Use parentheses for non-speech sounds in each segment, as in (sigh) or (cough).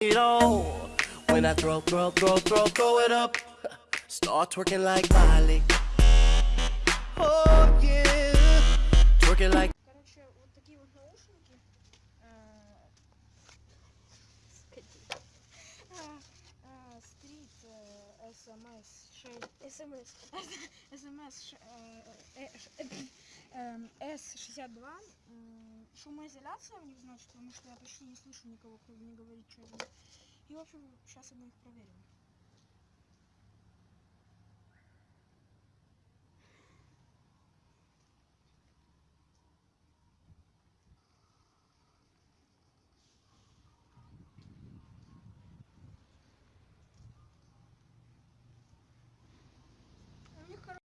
it all. When I throw, throw, throw, throw, throw it up, start twerking like Miley. Oh yeah, twerking like. Короче, вот такие вот наушники. э, э, Стрит э, СМС 6 СМС СМС С62 Шумоизоляция у них значит, потому что я почти не слышу никого, кто не говорит, что это. И в общем, сейчас мы их проверим. У них короче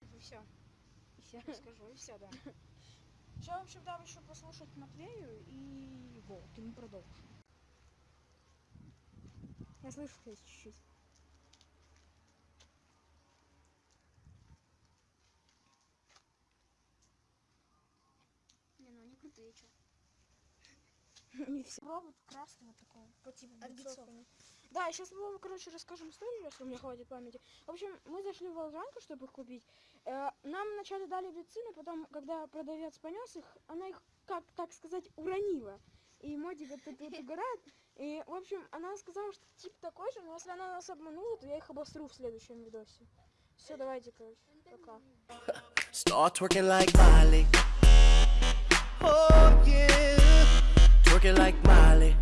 и все. И все. Скажу, и все, да. Сейчас, в общем, дам еще послушать Матвею и вот, и мы продолжим. Я слышу, кстати, чуть-чуть. Не, ну они крутые, что. (laughs) И все. Робот красный вот такой, по типу От бицов. Да, сейчас мы вам, короче, расскажем историю, если у меня хватит памяти. В общем, мы зашли в Волжанку, чтобы их купить. Э, Нам вначале дали бицы, но потом, когда продавец понес их, она их, как так сказать, уронила. И Модик тут вот (laughs) угорает. И, в общем, она сказала, что тип такой же, но если она нас обманула, то я их обосру в следующем видосе. Все, давайте, короче, пока. Start twerking like Miley. Oh yeah, twerking like Miley.